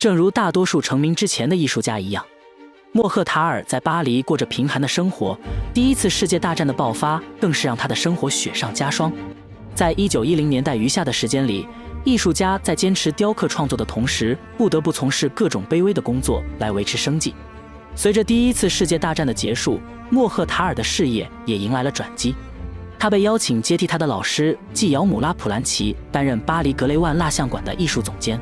正如大多数成名之前的艺术家一样，莫赫塔尔在巴黎过着贫寒的生活。第一次世界大战的爆发更是让他的生活雪上加霜。在一九一零年代余下的时间里，艺术家在坚持雕刻创作的同时，不得不从事各种卑微的工作来维持生计。随着第一次世界大战的结束，莫赫塔尔的事业也迎来了转机。他被邀请接替他的老师纪尧姆拉普兰奇担任巴黎格雷万蜡像馆的艺术总监。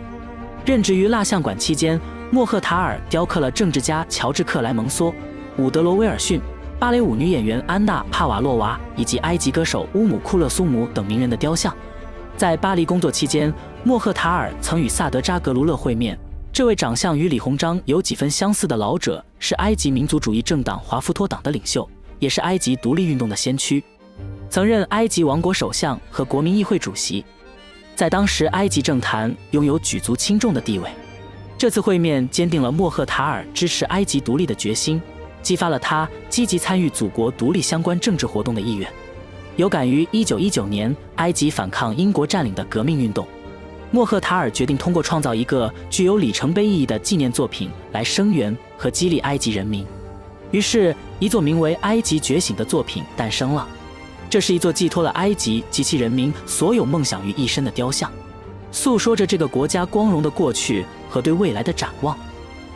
任职于蜡像馆期间，莫赫塔尔雕刻了政治家乔治克莱蒙梭、伍德罗威尔逊、芭蕾舞女演员安娜帕瓦洛娃以及埃及歌手乌姆库勒苏姆等名人的雕像。在巴黎工作期间，莫赫塔尔曾与萨德扎格卢勒会面。这位长相与李鸿章有几分相似的老者，是埃及民族主义政党华夫托党的领袖，也是埃及独立运动的先驱。曾任埃及王国首相和国民议会主席，在当时埃及政坛拥有举足轻重的地位。这次会面坚定了莫赫塔尔支持埃及独立的决心，激发了他积极参与祖国独立相关政治活动的意愿。有感于1919年埃及反抗英国占领的革命运动，莫赫塔尔决定通过创造一个具有里程碑意义的纪念作品来声援和激励埃及人民。于是，一座名为《埃及觉醒》的作品诞生了。这是一座寄托了埃及及其人民所有梦想于一身的雕像，诉说着这个国家光荣的过去和对未来的展望。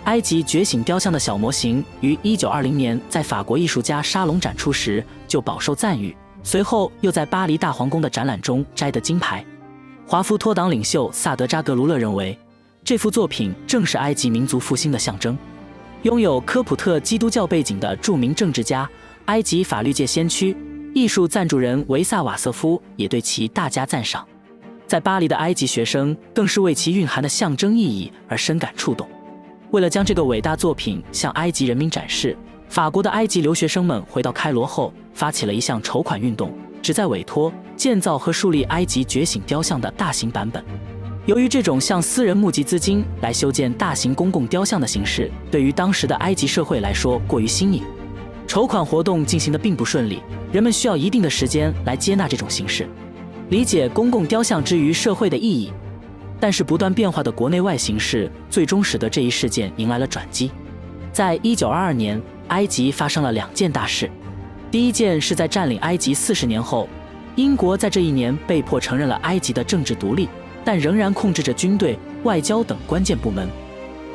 埃及觉醒雕像的小模型于1920年在法国艺术家沙龙展出时就饱受赞誉，随后又在巴黎大皇宫的展览中摘得金牌。华夫托党领袖萨德扎格卢勒认为，这幅作品正是埃及民族复兴的象征。拥有科普特基督教背景的著名政治家、埃及法律界先驱。艺术赞助人维萨瓦瑟夫也对其大加赞赏，在巴黎的埃及学生更是为其蕴含的象征意义而深感触动。为了将这个伟大作品向埃及人民展示，法国的埃及留学生们回到开罗后，发起了一项筹款运动，旨在委托建造和树立埃及觉醒雕像的大型版本。由于这种向私人募集资金来修建大型公共雕像的形式，对于当时的埃及社会来说过于新颖。筹款活动进行的并不顺利，人们需要一定的时间来接纳这种形式，理解公共雕像之于社会的意义。但是不断变化的国内外形势，最终使得这一事件迎来了转机。在一九二二年，埃及发生了两件大事。第一件是在占领埃及四十年后，英国在这一年被迫承认了埃及的政治独立，但仍然控制着军队、外交等关键部门。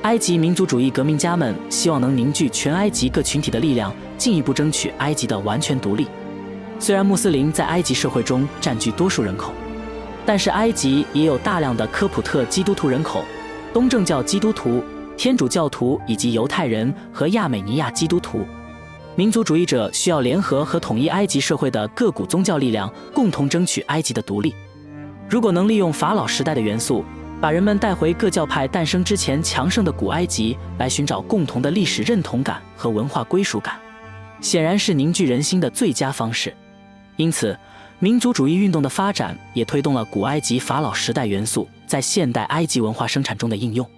埃及民族主义革命家们希望能凝聚全埃及各群体的力量，进一步争取埃及的完全独立。虽然穆斯林在埃及社会中占据多数人口，但是埃及也有大量的科普特基督徒人口、东正教基督徒、天主教徒以及犹太人和亚美尼亚基督徒。民族主义者需要联合和统一埃及社会的各股宗教力量，共同争取埃及的独立。如果能利用法老时代的元素，把人们带回各教派诞生之前强盛的古埃及，来寻找共同的历史认同感和文化归属感，显然是凝聚人心的最佳方式。因此，民族主义运动的发展也推动了古埃及法老时代元素在现代埃及文化生产中的应用。